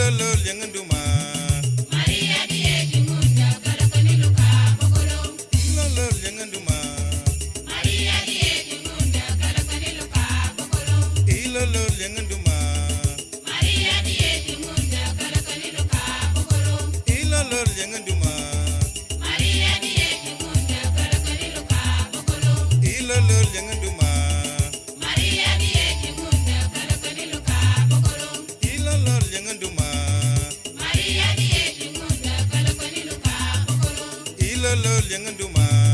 lol lol yang ndu lolo liangan duma.